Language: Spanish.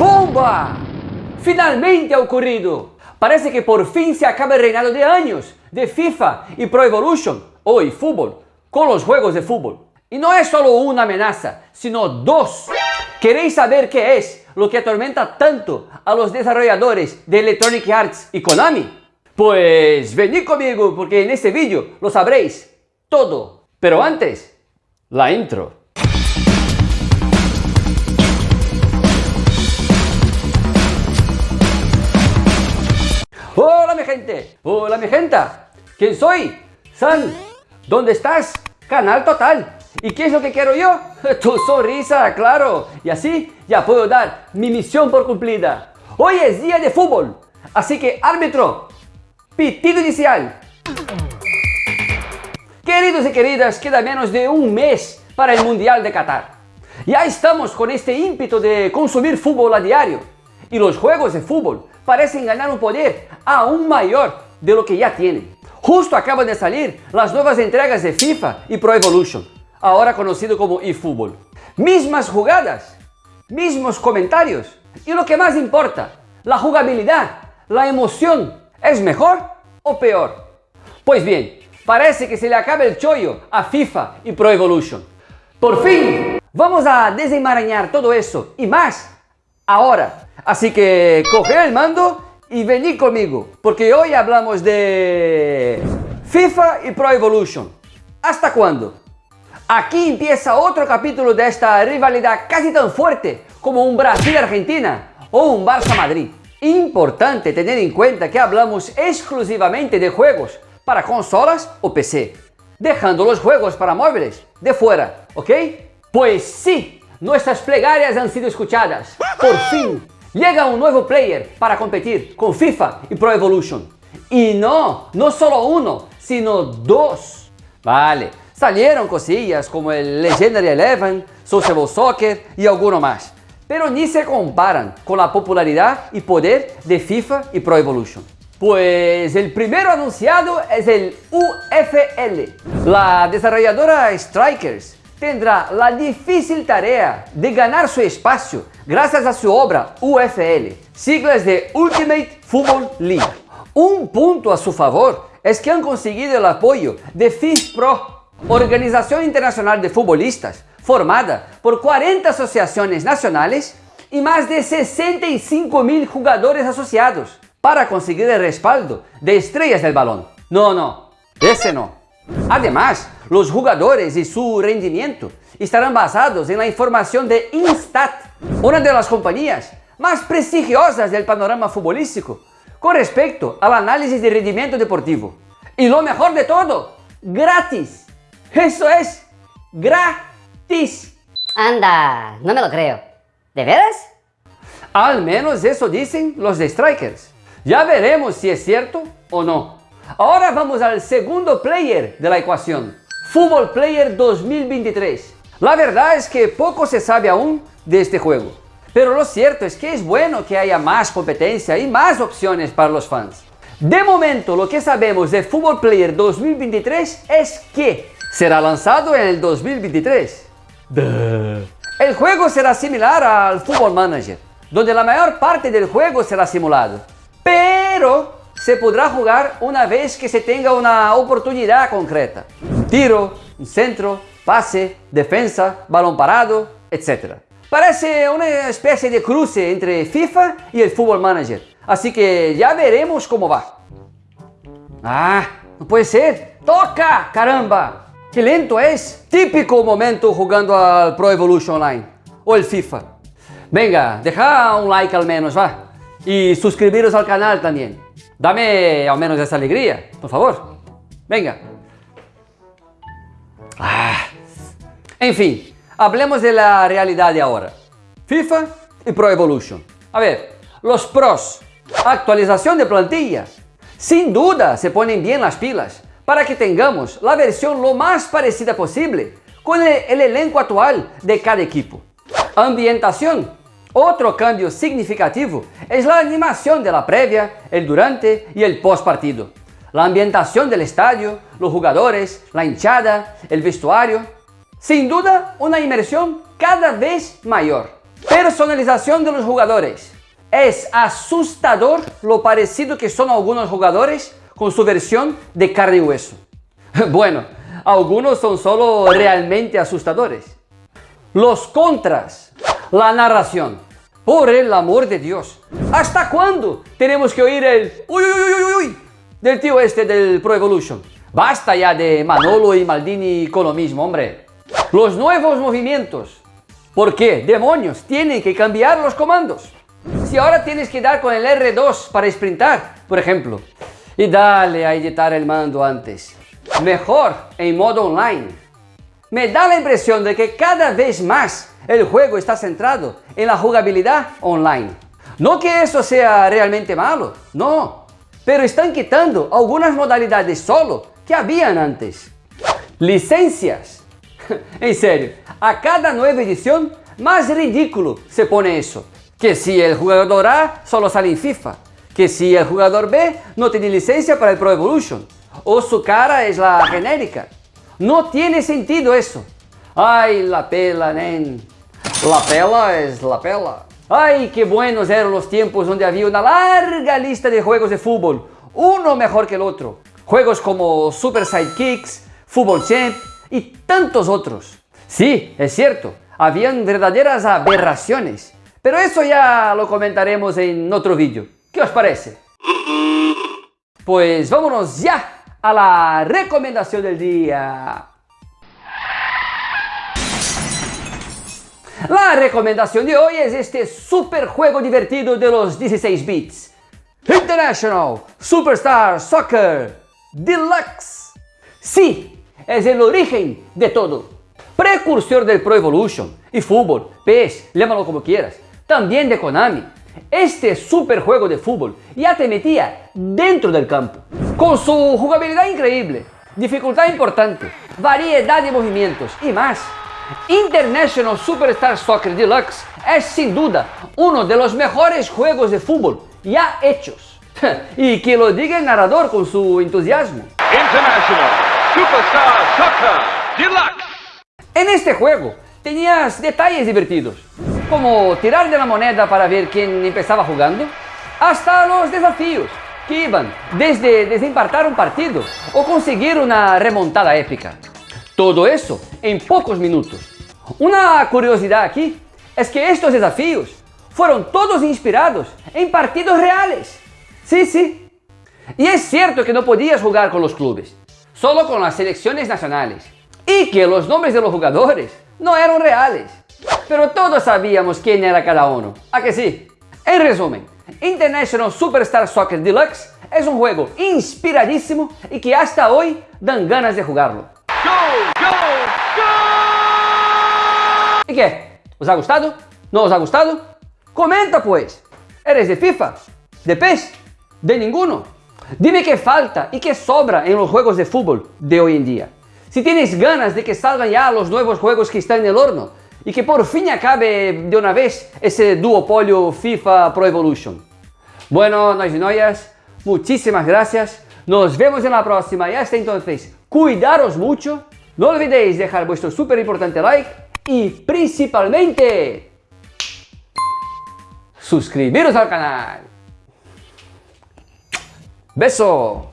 ¡Bomba! Finalmente ha ocurrido. Parece que por fin se acaba el reinado de años de FIFA y Pro Evolution, o eFootball, con los juegos de fútbol. Y no es solo una amenaza, sino dos. ¿Queréis saber qué es lo que atormenta tanto a los desarrolladores de Electronic Arts y Konami? Pues venid conmigo porque en este vídeo lo sabréis todo. Pero antes, la intro. Gente, hola mi gente. ¿Quién soy? San. ¿Dónde estás? Canal Total. ¿Y qué es lo que quiero yo? Tu sonrisa, claro. Y así ya puedo dar mi misión por cumplida. Hoy es día de fútbol. Así que árbitro, pitido inicial. Queridos y queridas, queda menos de un mes para el Mundial de Qatar. Ya estamos con este ímpetu de consumir fútbol a diario. Y los juegos de fútbol parecen ganar un poder aún mayor de lo que ya tienen. Justo acaban de salir las nuevas entregas de FIFA y Pro Evolution, ahora conocido como eFootball. Mismas jugadas, mismos comentarios y lo que más importa, la jugabilidad, la emoción, ¿es mejor o peor? Pues bien, parece que se le acaba el chollo a FIFA y Pro Evolution. Por fin, vamos a desenmarañar todo eso y más ahora. Así que coge el mando y venid conmigo, porque hoy hablamos de FIFA y Pro Evolution. ¿Hasta cuándo? Aquí empieza otro capítulo de esta rivalidad casi tan fuerte como un Brasil-Argentina o un Barça-Madrid. Importante tener en cuenta que hablamos exclusivamente de juegos para consolas o PC, dejando los juegos para móviles de fuera, ¿ok? Pues sí, nuestras plegarias han sido escuchadas. Por fin, llega un nuevo player para competir con FIFA y Pro Evolution. Y no, no solo uno, sino dos. Vale, salieron cosillas como el Legendary Eleven, Sociable Soccer y alguno más. Pero ni se comparan con la popularidad y poder de FIFA y Pro Evolution. Pues el primero anunciado es el UFL. La desarrolladora Strikers tendrá la difícil tarea de ganar su espacio gracias a su obra UFL, siglas de Ultimate Football League. Un punto a su favor es que han conseguido el apoyo de FIFPro, Organización Internacional de Futbolistas, formada por 40 asociaciones nacionales y más de 65 mil jugadores asociados, para conseguir el respaldo de estrellas del balón. No, no, ese no. Además, los jugadores y su rendimiento estarán basados en la información de Instat, una de las compañías más prestigiosas del panorama futbolístico con respecto al análisis de rendimiento deportivo. Y lo mejor de todo, gratis. Eso es gratis. Anda, no me lo creo. ¿De veras? Al menos eso dicen los de Strikers. Ya veremos si es cierto o no. Ahora vamos al segundo player de la ecuación, Football Player 2023. La verdad es que poco se sabe aún de este juego, pero lo cierto es que es bueno que haya más competencia y más opciones para los fans. De momento lo que sabemos de Football Player 2023 es que será lanzado en el 2023. El juego será similar al Football Manager, donde la mayor parte del juego será simulado, pero se podrá jugar una vez que se tenga una oportunidad concreta. Tiro, centro, pase, defensa, balón parado, etc. Parece una especie de cruce entre FIFA y el Football Manager, así que ya veremos cómo va. Ah, no puede ser. ¡Toca! ¡Caramba! ¡Qué lento es! Típico momento jugando al Pro Evolution Online o el FIFA. Venga, deja un like al menos, va. Y suscribiros al canal también. Dame al menos esa alegría, por favor. Venga. En fin, hablemos de la realidad de ahora. FIFA y Pro Evolution. A ver, los pros. Actualización de plantilla. Sin duda se ponen bien las pilas para que tengamos la versión lo más parecida posible con el, el elenco actual de cada equipo. Ambientación otro cambio significativo es la animación de la previa, el durante y el post partido. La ambientación del estadio, los jugadores, la hinchada, el vestuario. Sin duda, una inmersión cada vez mayor. Personalización de los jugadores. Es asustador lo parecido que son algunos jugadores con su versión de carne y hueso. Bueno, algunos son solo realmente asustadores. Los contras. La narración. Por el amor de Dios. ¿Hasta cuándo tenemos que oír el uy, uy, uy, uy, uy del tío este del Pro Evolution? Basta ya de Manolo y Maldini con lo mismo, hombre. Los nuevos movimientos. ¿Por qué? Demonios, tienen que cambiar los comandos. Si ahora tienes que dar con el R2 para sprintar, por ejemplo, y dale a editar el mando antes. Mejor en modo online. Me da la impresión de que cada vez más el juego está centrado en la jugabilidad online. No que eso sea realmente malo, no. Pero están quitando algunas modalidades solo que habían antes. Licencias. en serio, a cada nueva edición más ridículo se pone eso. Que si el jugador A solo sale en FIFA que si el jugador B no tiene licencia para el Pro Evolution o su cara es la genérica. No tiene sentido eso. Ay, la pela, nen. La pela es la pela. Ay, qué buenos eran los tiempos donde había una larga lista de juegos de fútbol, uno mejor que el otro. Juegos como Super Sidekicks, Football Champ y tantos otros. Sí, es cierto, habían verdaderas aberraciones, pero eso ya lo comentaremos en otro vídeo. ¿Qué os parece? Pues vámonos ya a la recomendación del día. La recomendación de hoy es este super juego divertido de los 16 bits. International Superstar Soccer Deluxe. Sí, es el origen de todo. Precursor del Pro Evolution y fútbol, PES, llámalo como quieras. También de Konami este super juego de fútbol ya te metía dentro del campo. Con su jugabilidad increíble, dificultad importante, variedad de movimientos y más. International Superstar Soccer Deluxe es sin duda uno de los mejores juegos de fútbol ya hechos. y que lo diga el narrador con su entusiasmo. International Superstar Soccer Deluxe. En este juego tenías detalles divertidos como tirar de la moneda para ver quién empezaba jugando, hasta los desafíos que iban desde desempartar un partido o conseguir una remontada épica. Todo eso en pocos minutos. Una curiosidad aquí es que estos desafíos fueron todos inspirados en partidos reales. Sí, sí. Y es cierto que no podías jugar con los clubes, solo con las selecciones nacionales. Y que los nombres de los jugadores no eran reales pero todos sabíamos quién era cada uno. ¿A que sí? En resumen, International Superstar Soccer Deluxe es un juego inspiradísimo y que hasta hoy dan ganas de jugarlo. ¿Y qué? ¿Os ha gustado? ¿No os ha gustado? Comenta pues. ¿Eres de FIFA? ¿De PES? ¿De ninguno? Dime qué falta y qué sobra en los juegos de fútbol de hoy en día. Si tienes ganas de que salgan ya los nuevos juegos que están en el horno, y que por fin acabe de una vez ese duopolio FIFA Pro Evolution. Bueno, nois y noias, muchísimas gracias. Nos vemos en la próxima y hasta entonces, cuidaros mucho. No olvidéis dejar vuestro súper importante like y principalmente suscribiros al canal. ¡Beso!